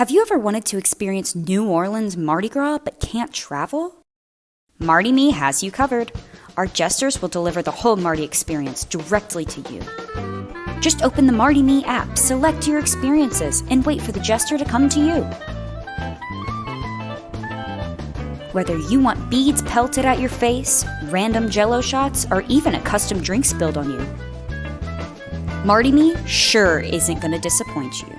Have you ever wanted to experience New Orleans Mardi Gras but can't travel? Mardi Me has you covered. Our jesters will deliver the whole Mardi experience directly to you. Just open the Mardi Me app, select your experiences, and wait for the jester to come to you. Whether you want beads pelted at your face, random jello shots, or even a custom drink spilled on you, Mardi Me sure isn't going to disappoint you.